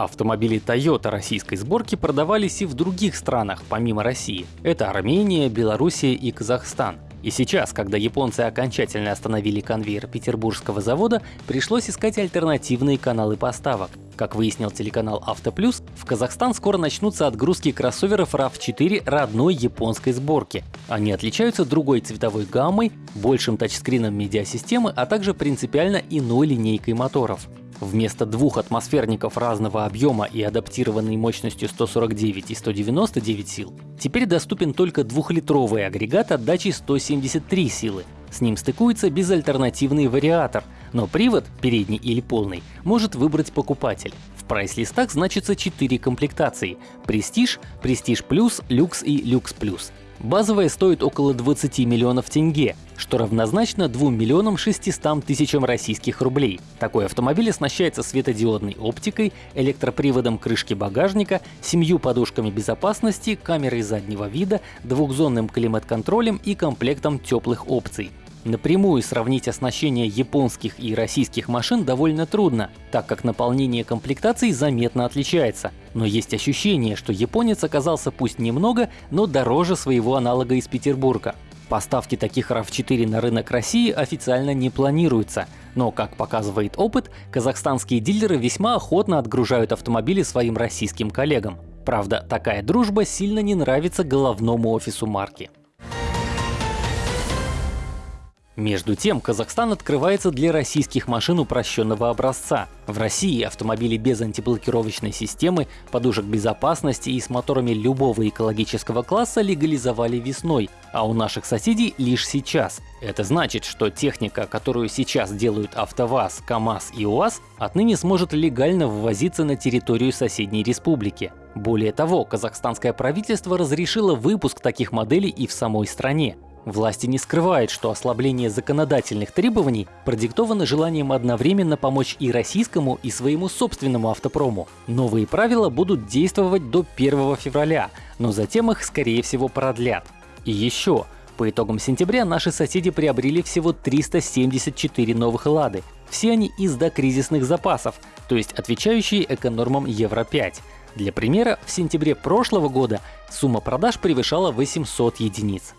Автомобили Toyota российской сборки продавались и в других странах, помимо России. Это Армения, Белоруссия и Казахстан. И сейчас, когда японцы окончательно остановили конвейер петербургского завода, пришлось искать альтернативные каналы поставок. Как выяснил телеканал Автоплюс, в Казахстан скоро начнутся отгрузки кроссоверов RAV4 родной японской сборки. Они отличаются другой цветовой гаммой, большим тачскрином медиасистемы, а также принципиально иной линейкой моторов. Вместо двух атмосферников разного объема и адаптированной мощностью 149 и 199 сил, теперь доступен только двухлитровый агрегат отдачи 173 силы. С ним стыкуется безальтернативный вариатор, но привод, передний или полный, может выбрать покупатель. Прайс-листах значится 4 комплектации – Prestige, Prestige Plus, Люкс и Люкс Плюс. Базовая стоит около 20 миллионов тенге, что равнозначно 2 миллионам 600 тысячам российских рублей. Такой автомобиль оснащается светодиодной оптикой, электроприводом крышки багажника, семью подушками безопасности, камерой заднего вида, двухзонным климат-контролем и комплектом теплых опций. Напрямую сравнить оснащение японских и российских машин довольно трудно, так как наполнение комплектаций заметно отличается. Но есть ощущение, что японец оказался пусть немного, но дороже своего аналога из Петербурга. Поставки таких RAV4 на рынок России официально не планируются, но, как показывает опыт, казахстанские дилеры весьма охотно отгружают автомобили своим российским коллегам. Правда, такая дружба сильно не нравится головному офису марки. Между тем, Казахстан открывается для российских машин упрощенного образца. В России автомобили без антиблокировочной системы, подушек безопасности и с моторами любого экологического класса легализовали весной, а у наших соседей лишь сейчас. Это значит, что техника, которую сейчас делают АвтоВАЗ, КАМАЗ и УАЗ, отныне сможет легально ввозиться на территорию соседней республики. Более того, казахстанское правительство разрешило выпуск таких моделей и в самой стране. Власти не скрывают, что ослабление законодательных требований продиктовано желанием одновременно помочь и российскому, и своему собственному автопрому. Новые правила будут действовать до 1 февраля, но затем их скорее всего продлят. И еще, по итогам сентября наши соседи приобрели всего 374 новых «Лады». Все они из докризисных запасов, то есть отвечающие эконормам Евро-5. Для примера, в сентябре прошлого года сумма продаж превышала 800 единиц.